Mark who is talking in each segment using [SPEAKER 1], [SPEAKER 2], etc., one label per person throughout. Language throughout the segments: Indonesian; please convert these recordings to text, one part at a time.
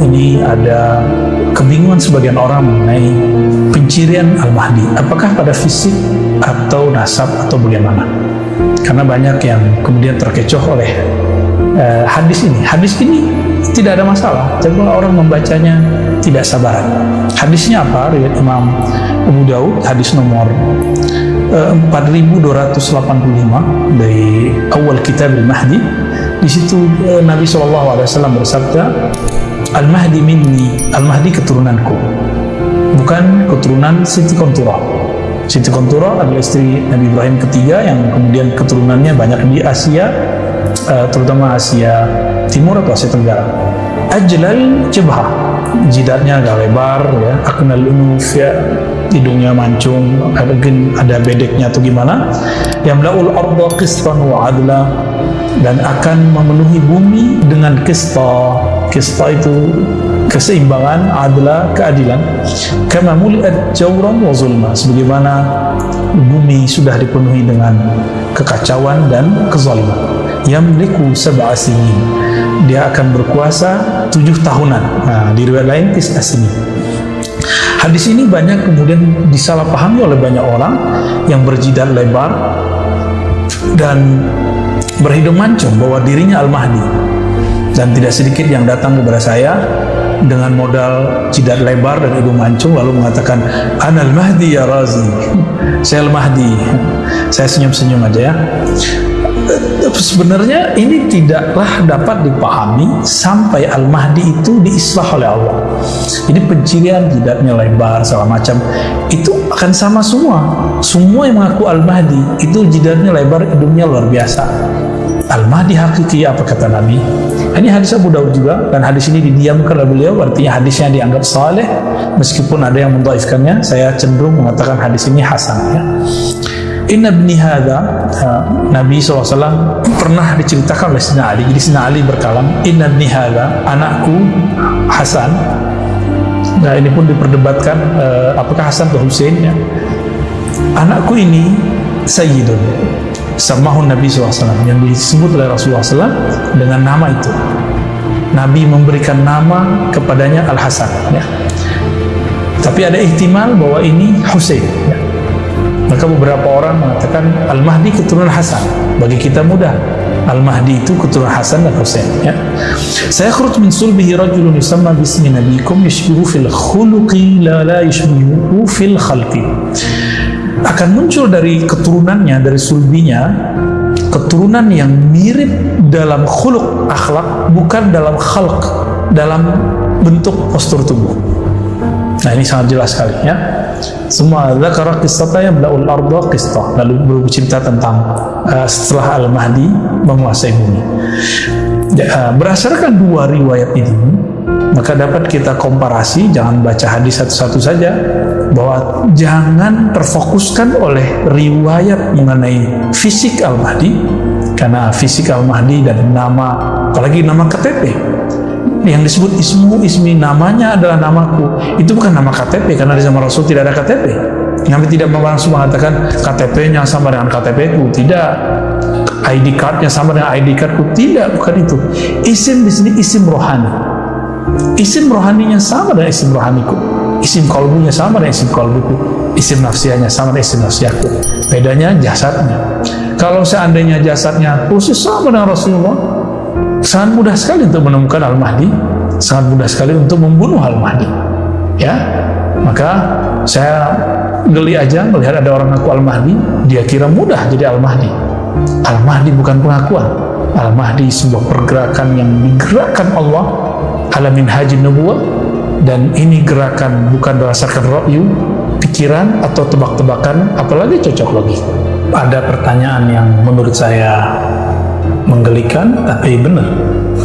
[SPEAKER 1] ini ada kebingungan sebagian orang mengenai pencirian Al-Mahdi. Apakah pada fisik atau nasab atau bagaimana? Karena banyak yang kemudian terkecoh oleh uh, hadis ini. Hadis ini tidak ada masalah. Tapi orang membacanya tidak sabaran. Hadisnya apa? Riwayat Imam Abu Daud, hadis nomor uh, 4285 dari awal kitab Al-Mahdi. Di situ uh, Nabi SAW bersabda, Al-Mahdi minni, Al-Mahdi keturunanku. Bukan keturunan Siti Kontura. Siti Kontura adalah istri Nabi Ibrahim ketiga yang kemudian keturunannya banyak di Asia, uh, terutama Asia Timur atau Asia Tenggara. Ajlal Jebha, jidatnya agak lebar, ya, aknal unuf, ya, hidungnya mancung, mungkin ada bedeknya atau gimana. Yang melaul arda qistan wa adla dan akan memenuhi bumi dengan kista. Kista itu keseimbangan, adla, keadilan. Kama muliat jawran wa zulma. Sebagaimana bumi sudah dipenuhi dengan kekacauan dan kezaliman. Yamliku sab'a sinin. Dia akan berkuasa tujuh tahunan. Nah, di riwayat lain tis asini. Hadis ini banyak kemudian disalahpahami oleh banyak orang yang berjidat lebar dan berhidung mancung bahwa dirinya Al-Mahdi dan tidak sedikit yang datang kepada saya dengan modal jidat lebar dan hidung mancung lalu mengatakan Anal Mahdi ya Razi. Saya Al-Mahdi. Saya senyum-senyum aja ya. Sebenarnya ini tidaklah dapat dipahami sampai Al-Mahdi itu diislah oleh Allah. Jadi pencirian jidatnya lebar segala macam. Itu akan sama semua. Semua yang mengaku Al-Mahdi itu jidatnya lebar hidungnya luar biasa. Al-Mahdi hakiki apa kata Nabi ini hadis Abu Daud juga dan hadis ini didiamkan oleh beliau artinya hadisnya dianggap saleh meskipun ada yang mendaifkannya saya cenderung mengatakan hadis ini hasan ya. Inna ibni hadha Nabi SAW pernah diceritakan oleh Sina Ali. Jadi Sina Ali berkalam Inna ibni hadha anakku Hasan. Nah ini pun diperdebatkan uh, apakah Hasan atau Hussein ya. Anakku ini Sayyidun Samahun Nabi SAW yang disebut oleh Rasulullah SAW dengan nama itu Nabi memberikan nama kepadanya Al-Hasan ya. tapi ada ihtimal bahwa ini Hussein ya. Maka beberapa orang mengatakan Al-Mahdi keturunan Hasan. Bagi kita mudah. Al-Mahdi itu keturunan Hasan dan Husain. Ya. Saya khurut min sulbihi rajulun yusamma bismi nabikum yashbihu fil khuluqi la la fil khalqi. Akan muncul dari keturunannya, dari sulbinya, keturunan yang mirip dalam khuluk akhlak, bukan dalam khalq, dalam bentuk postur tubuh. Nah ini sangat jelas sekali ya. Semua zakara qissata yang belaul arda qistah. Lalu bercerita tentang uh, setelah Al-Mahdi menguasai bumi. Uh, berdasarkan dua riwayat ini, maka dapat kita komparasi, jangan baca hadis satu-satu saja, bahwa jangan terfokuskan oleh riwayat mengenai fisik Al-Mahdi, karena fisik Al-Mahdi dan nama, apalagi nama KTP, yang disebut ismu ismi namanya adalah namaku. Itu bukan nama KTP karena di zaman Rasul tidak ada KTP Nabi tidak langsung mengatakan KTP-nya sama dengan KTP ku tidak. ID card-nya sama dengan ID card-ku tidak bukan itu. Isim di sini isim rohani isim rohaninya sama dengan isim rohaniku. Isim kolbunya sama dengan isim kolbuku isim nafsianya sama dengan isim nafsiaku bedanya jasadnya. Kalau seandainya jasadnya khusus sama dengan Rasulullah sangat mudah sekali untuk menemukan Al-Mahdi. Sangat mudah sekali untuk membunuh Al-Mahdi. Ya? Maka saya geli aja melihat ada orang ngaku Al-Mahdi dia kira mudah jadi Al-Mahdi. Al-Mahdi bukan pengakuan. Al-Mahdi sebuah pergerakan yang digerakkan Allah alamin haji nubuah dan ini gerakan bukan berdasarkan ra'yu pikiran atau tebak-tebakan apalagi cocok lagi ada pertanyaan yang menurut saya menggelikan tapi benar.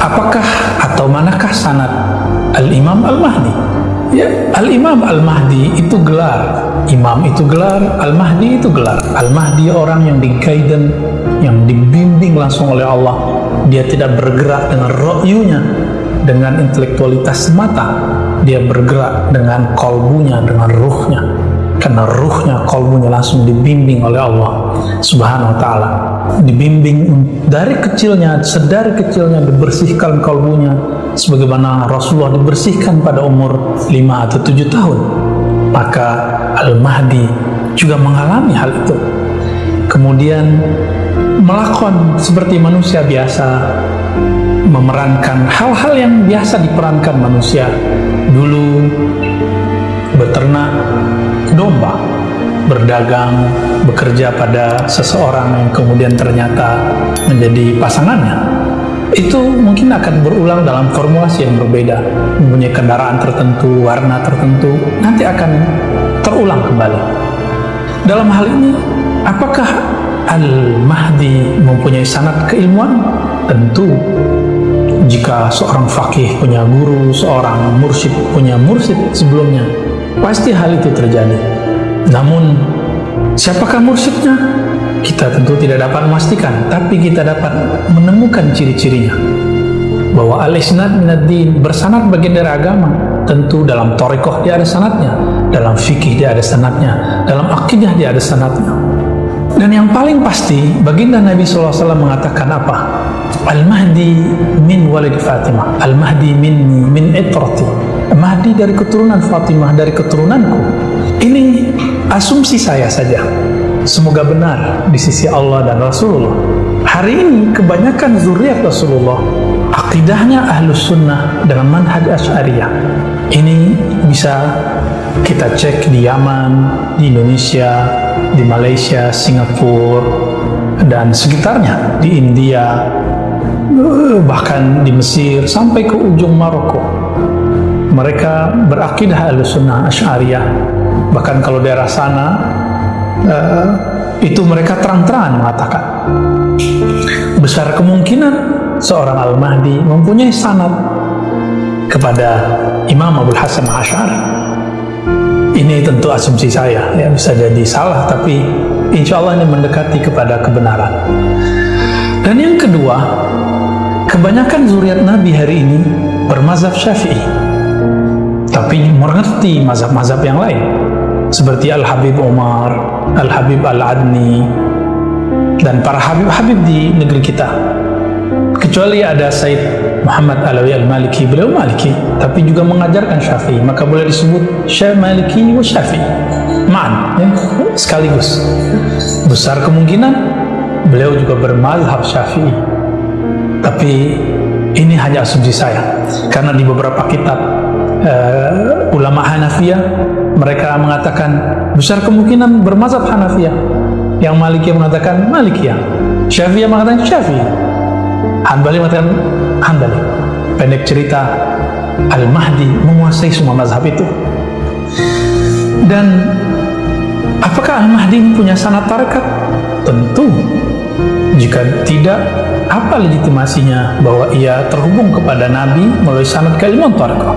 [SPEAKER 1] Apakah atau manakah sanat Al-Imam Al-Mahdi? Ya Al-Imam Al-Mahdi itu gelar. Imam itu gelar Al-Mahdi itu gelar. Al-Mahdi orang yang dikaiden yang dibimbing langsung oleh Allah. Dia tidak bergerak dengan ro'yunya dengan intelektualitas semata dia bergerak dengan kolbunya dengan ruhnya. Karena ruhnya, kolbunya langsung dibimbing oleh Allah subhanahu wa ta'ala. Dibimbing dari kecilnya, sedari kecilnya dibersihkan kolbunya sebagaimana Rasulullah dibersihkan pada umur 5 atau 7 tahun. Maka Al-Mahdi juga mengalami hal itu. Kemudian melakukan seperti manusia biasa memerankan hal-hal yang biasa diperankan manusia. Dulu beternak domba berdagang bekerja pada seseorang yang kemudian ternyata menjadi pasangannya. Itu mungkin akan berulang dalam formulasi yang berbeda. Mempunyai kendaraan tertentu, warna tertentu nanti akan terulang kembali. Dalam hal ini apakah Al-Mahdi mempunyai sanat keilmuan? tentu jika seorang fakih punya guru, seorang mursyid punya mursyid sebelumnya pasti hal itu terjadi. Namun siapakah mursyidnya? kita tentu tidak dapat memastikan tapi kita dapat menemukan ciri-cirinya. Bahwa al-isnad minad din bersanad bagian dari agama tentu dalam torikoh dia ada sanatnya dalam fikih dia ada sanatnya dalam akidah dia ada sanatnya dan yang paling pasti baginda Nabi SAW mengatakan apa Al-Mahdi min walid Fatimah. Al-Mahdi minni min itrati. Mahdi dari keturunan Fatimah dari keturunanku. Ini asumsi saya saja. Semoga benar di sisi Allah dan Rasulullah. Hari ini kebanyakan zuriat Rasulullah. Akidahnya ahlus sunnah dengan manhaj asyariyah. Ini bisa kita cek di Yaman, di Indonesia, di Malaysia, Singapura, dan sekitarnya, di India, bahkan di Mesir, sampai ke ujung Maroko. Mereka berakidah ahlus sunnah asyariyah. Bahkan kalau daerah sana, uh, itu mereka terang-terangan mengatakan besar kemungkinan seorang Al-Mahdi mempunyai sanad kepada Imam Abu Hasan Ash'ari ini tentu asumsi saya ya bisa jadi salah tapi insya Allah ini mendekati kepada kebenaran dan yang kedua kebanyakan zuriat Nabi hari ini bermazhab syafi'i tapi mengerti mazhab-mazhab yang lain seperti Al-Habib Umar, Al-Habib Al-Adni, dan para Habib-Habib di negeri kita. Kecuali ada Said Muhammad Alawi Al-Maliki, beliau Maliki, tapi juga mengajarkan Syafi'i, maka boleh disebut Syekh Maliki wa Syafi'i. Ma'an, ya, sekaligus. Besar kemungkinan beliau juga bermazhab Syafi'i. Tapi ini hanya asumsi saya, karena di beberapa kitab uh, ulama Hanafiyah mereka mengatakan besar kemungkinan bermazhab Hanafiyah. Yang Malikiyah mengatakan Malikiyah. Syafi'iyah mengatakan Syafi'i. Hanbali mengatakan Hanbali. Pendek cerita Al-Mahdi menguasai semua mazhab itu. Dan apakah Al-Mahdi punya sanat tarekat? tentu jika tidak apa legitimasinya bahwa ia terhubung kepada Nabi melalui sanat kalimat tarekat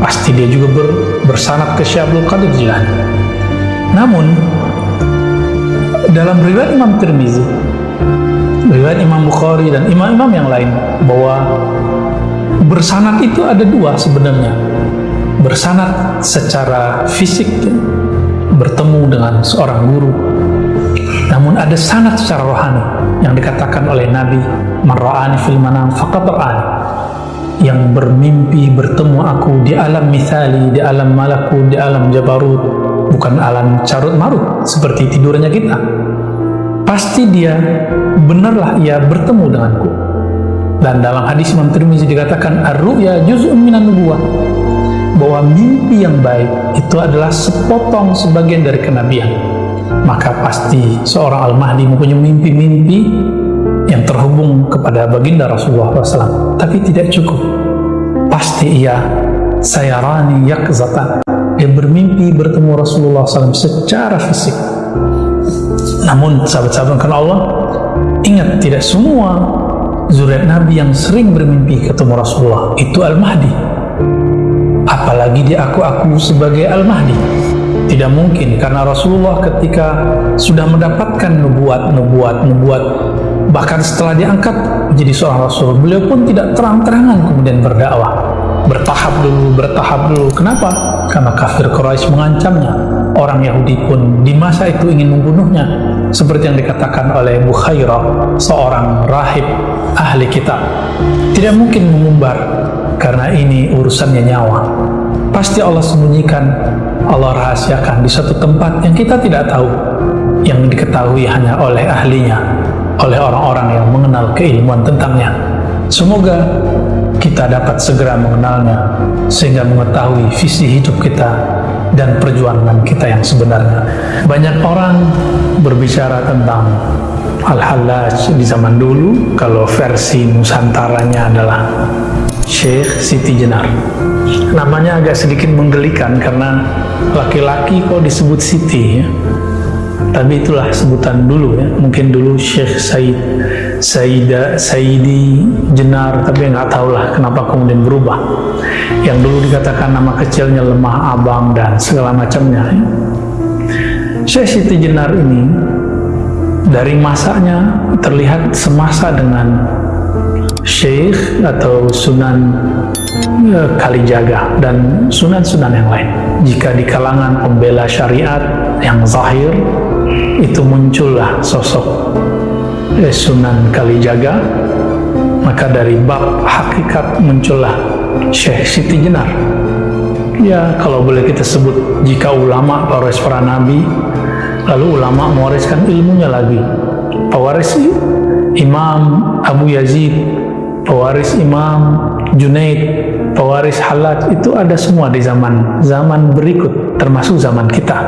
[SPEAKER 1] pasti dia juga ber, bersanad ke Syekh Abdul Qadir Jilani. Namun dalam riwayat Imam Tirmizi, riwayat Imam Bukhari dan imam-imam yang lain bahwa bersanad itu ada dua sebenarnya. Bersanad secara fisik bertemu dengan seorang guru. Namun ada sanad secara rohani yang dikatakan oleh Nabi, "Man ra'ani fil manam faqad ra'ani." yang bermimpi bertemu aku di alam misali, di alam malakut, di alam jabarut, bukan alam carut marut seperti tidurnya kita. Pasti dia benarlah ia bertemu denganku. Dan dalam hadis Imam Tirmizi dikatakan ar-ru'ya juz'un minan nubuwah bahwa mimpi yang baik itu adalah sepotong sebagian dari kenabian. Maka pasti seorang Al-Mahdi mempunyai mimpi-mimpi yang terhubung kepada baginda Rasulullah SAW tapi tidak cukup. Pasti ia sayarani yakzatan. Dia bermimpi bertemu Rasulullah SAW secara fisik. Namun sahabat-sahabat karena Allah ingat tidak semua zuriat Nabi yang sering bermimpi ketemu Rasulullah itu Al-Mahdi. Apalagi dia aku-aku sebagai Al-Mahdi tidak mungkin karena Rasulullah ketika sudah mendapatkan nubuat, nubuat, nubuat bahkan setelah diangkat menjadi seorang rasul beliau pun tidak terang-terangan kemudian berdakwah. Bertahap dulu bertahap dulu. Kenapa? Karena kafir Quraisy mengancamnya. Orang Yahudi pun di masa itu ingin membunuhnya. Seperti yang dikatakan oleh Bukhairah seorang rahib ahli kitab. Tidak mungkin mengumbar karena ini urusannya nyawa. Pasti Allah sembunyikan Allah rahasiakan di satu tempat yang kita tidak tahu. Yang diketahui hanya oleh ahlinya oleh orang-orang yang mengenal keilmuan tentangnya. Semoga kita dapat segera mengenalnya sehingga mengetahui visi hidup kita dan perjuangan kita yang sebenarnya. Banyak orang berbicara tentang Al-Hallaj di zaman dulu kalau versi Nusantaranya adalah Syekh Siti Jenar. Namanya agak sedikit menggelikan karena laki-laki kok disebut Siti ya. Tapi itulah sebutan dulu ya. Mungkin dulu Syekh Said Saida Saidi Jenar tapi nggak tahu lah kenapa kemudian berubah. Yang dulu dikatakan nama kecilnya lemah abang dan segala macamnya ya. Syekh Siti Jenar ini dari masanya terlihat semasa dengan Syekh atau Sunan ya, Kalijaga dan sunan-sunan yang lain. Jika di kalangan pembela syariat yang zahir itu muncullah sosok eh, Sunan Kalijaga. Maka dari bab hakikat muncullah Syekh Siti Jenar. Ya kalau boleh kita sebut jika ulama pewaris para nabi lalu ulama mewariskan ilmunya lagi. Pewaris Imam Abu Yazid pewaris Imam Junaid pewaris Halat itu ada semua di zaman zaman berikut termasuk zaman kita.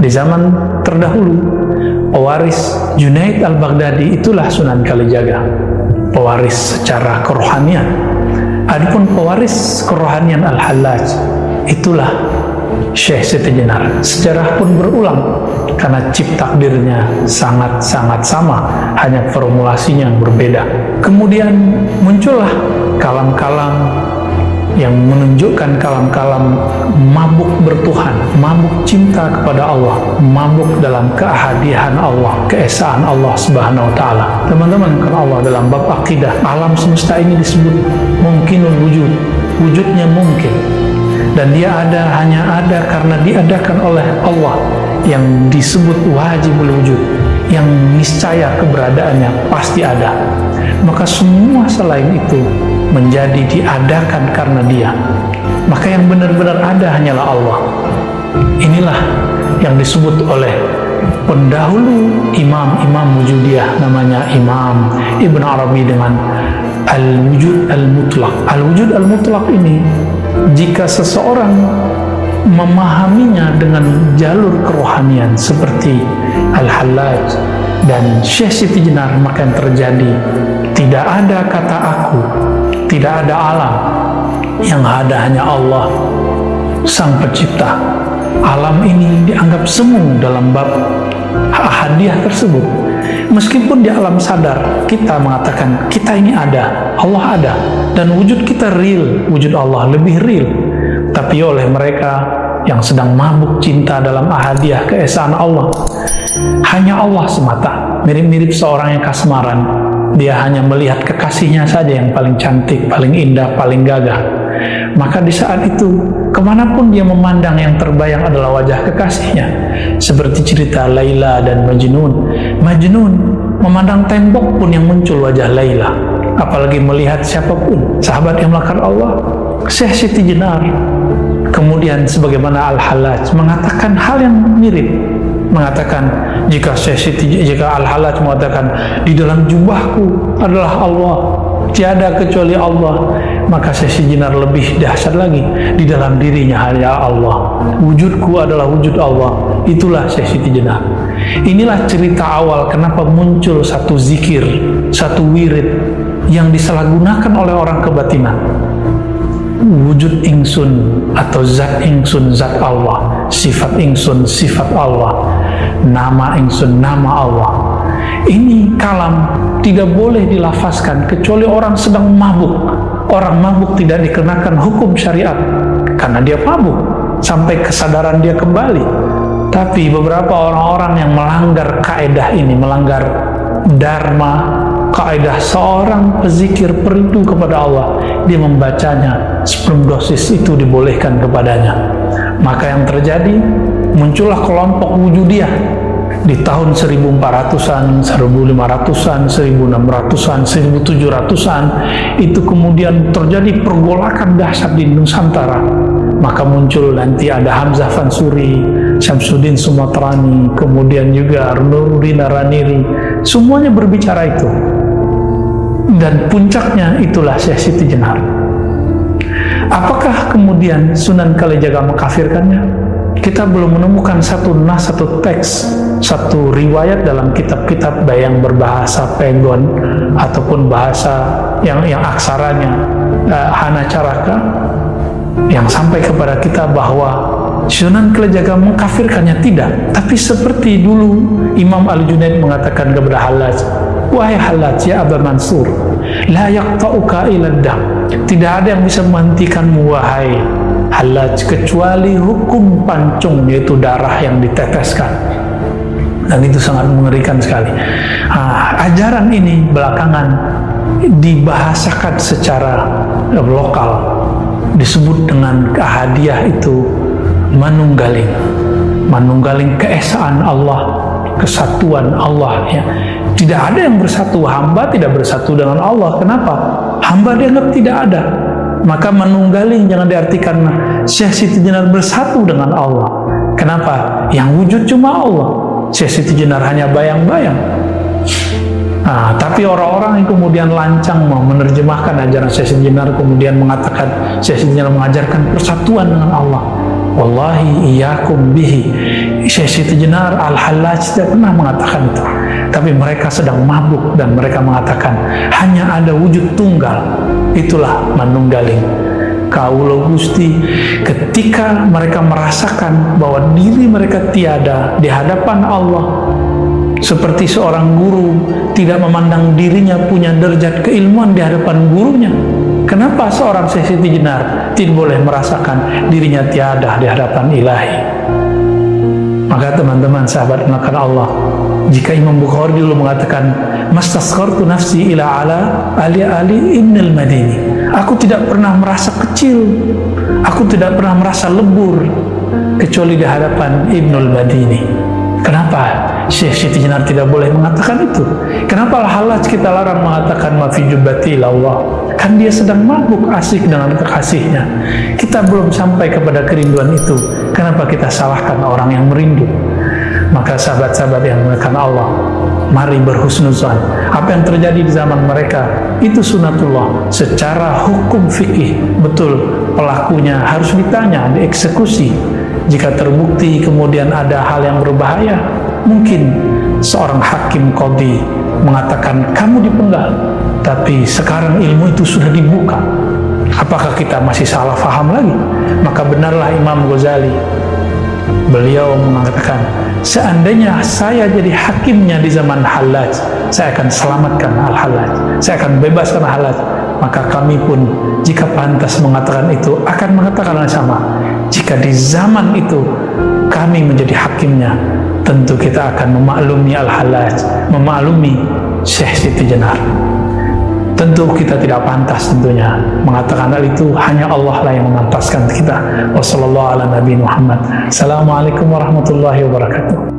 [SPEAKER 1] Di zaman terdahulu pewaris Junaid al-Baghdadi itulah Sunan Kalijaga. Pewaris secara kerohanian. Adapun pewaris kerohanian al-Hallaj itulah Syekh Siti Jenar sejarah pun berulang karena cip takdirnya sangat-sangat sama hanya formulasinya yang berbeda kemudian muncullah kalam-kalam yang menunjukkan kalam-kalam mabuk bertuhan, mabuk cinta kepada Allah, mabuk dalam keahadian Allah, keesaan Allah Subhanahu wa taala. Teman-teman, kalau Allah dalam bab akidah, alam semesta ini disebut mungkinul wujud. Wujudnya mungkin. Dan dia ada hanya ada karena diadakan oleh Allah yang disebut wajibul wujud, yang niscaya keberadaannya pasti ada. Maka semua selain itu menjadi diadakan karena dia. Maka yang benar-benar ada hanyalah Allah. Inilah yang disebut oleh pendahulu imam-imam wujudiyah namanya Imam Ibn Arabi dengan al-wujud al-mutlak al-wujud al-mutlak ini jika seseorang memahaminya dengan jalur kerohanian seperti Al-Hallaj dan Syekh Siti Jenar maka yang terjadi tidak ada kata aku tidak ada alam yang ada hanya Allah sang pencipta. Alam ini dianggap semu dalam bab hadiah tersebut meskipun di alam sadar kita mengatakan kita ini ada Allah ada dan wujud kita real wujud Allah lebih real tapi oleh mereka yang sedang mabuk cinta dalam ahadiah keesaan Allah hanya Allah semata mirip-mirip seorang yang kasmaran dia hanya melihat kekasihnya saja yang paling cantik, paling indah, paling gagah. Maka di saat itu, ke mana pun dia memandang yang terbayang adalah wajah kekasihnya. Seperti cerita Laila dan Majnun. Majnun memandang tembok pun yang muncul wajah Laila. Apalagi melihat siapa pun, sahabat yang melakukan Allah. Syekh Siti Jenar. Kemudian sebagaimana Al-Halaj mengatakan hal yang mirip mengatakan jika Siti jika Al-Halaj mengatakan di dalam jubahku adalah Allah tiada kecuali Allah maka sesi jinar lebih dahsyat lagi di dalam dirinya. Hanya Allah wujudku adalah wujud Allah. Itulah sesi jinar inilah cerita awal kenapa muncul satu zikir satu wirid yang disalahgunakan oleh orang kebatinan wujud ingsun atau zat ingsun zat Allah. Sifat ingsun sifat Allah. Nama ingsun nama Allah. Ini kalam tidak boleh dilafazkan kecuali orang sedang mabuk orang mabuk tidak dikenakan hukum syariat karena dia mabuk sampai kesadaran dia kembali. Tapi beberapa orang-orang yang melanggar kaedah ini melanggar dharma kaidah seorang pezikir perindu kepada Allah dia membacanya sebelum dosis itu dibolehkan kepadanya. Maka yang terjadi muncullah kelompok wujudiyah di tahun 1400-an, 1500-an, 1600-an, 1700-an itu kemudian terjadi pergolakan dahsyat di Nusantara. Maka muncul nanti ada Hamzah Fansuri, Syamsuddin Sumatrani, kemudian juga Nuruddin Araniri. Semuanya berbicara itu. Dan puncaknya itulah Syekh Siti Jenar apakah kemudian Sunan Kalijaga mengkafirkannya? kita belum menemukan satu nas, satu teks, satu riwayat dalam kitab-kitab yang berbahasa Pegon ataupun bahasa yang yang aksaranya uh, Hana Caraka yang sampai kepada kita bahwa Sunan Kalijaga mengkafirkannya tidak. Tapi seperti dulu Imam Al-Junaid mengatakan kepada Halaj wahai Halaj ya Aba Mansur la yaqta'uka ila tidak ada yang bisa menghentikanmu wahai halaj kecuali hukum pancung yaitu darah yang diteteskan dan itu sangat mengerikan sekali. Nah, ajaran ini belakangan dibahasakan secara lokal. Disebut dengan hadiah itu manunggaling. Manunggaling keesaan Allah kesatuan Allah ya. Tidak ada yang bersatu. Hamba tidak bersatu dengan Allah. Kenapa? Hamba dianggap tidak ada. Maka menunggaling jangan diartikan Syekh Siti Jenar bersatu dengan Allah. Kenapa? Yang wujud cuma Allah. Syekh Siti Jenar hanya bayang-bayang. Nah, tapi orang-orang yang kemudian lancang mau menerjemahkan ajaran Syekh Siti Jenar kemudian mengatakan Syekh Siti Jenar mengajarkan persatuan dengan Allah. Wallahi iyakum bihi. Syekh Siti Jenar Al-Hallaj tidak pernah mengatakan itu. Tapi mereka sedang mabuk dan mereka mengatakan hanya ada wujud tunggal itulah manunggaling kaulo gusti ketika mereka merasakan bahwa diri mereka tiada di hadapan Allah seperti seorang guru tidak memandang dirinya punya derajat keilmuan di hadapan gurunya kenapa seorang sesiti jenar tidak boleh merasakan dirinya tiada di hadapan ilahi? Maka teman-teman sahabat anak Allah jika Imam Bukhari dulu mengatakan mastaskartu nafsi ila ala ali ali ibn madini aku tidak pernah merasa kecil. Aku tidak pernah merasa lebur kecuali di hadapan Ibnul Madini kenapa Syekh Siti Jenar tidak boleh mengatakan itu? Kenapa halaj kita larang mengatakan mafi jubati Allah kan dia sedang mabuk asik dengan kekasihnya. Kita belum sampai kepada kerinduan itu. Kenapa kita salahkan orang yang merindu? Maka sahabat-sahabat yang mengatakan Allah mari berhusnuzan. Apa yang terjadi di zaman mereka? Itu sunatullah. Secara hukum fikih betul. Pelakunya harus ditanya dieksekusi. Jika terbukti kemudian ada hal yang berbahaya mungkin seorang hakim kodi mengatakan kamu dipenggal. Tapi sekarang ilmu itu sudah dibuka. Apakah kita masih salah faham lagi? Maka benarlah Imam Ghazali beliau mengatakan seandainya saya jadi hakimnya di zaman halaj saya akan selamatkan al-halaj saya akan bebaskan halaj maka kami pun jika pantas mengatakan itu akan mengatakan yang sama. Jika di zaman itu kami menjadi hakimnya tentu kita akan memaklumi al-halaj memaklumi Syekh Siti Jenar tentu kita tidak pantas tentunya mengatakan hal itu. Hanya Allah lah yang memantaskan kita. Wassalamualaikum warahmatullahi wabarakatuh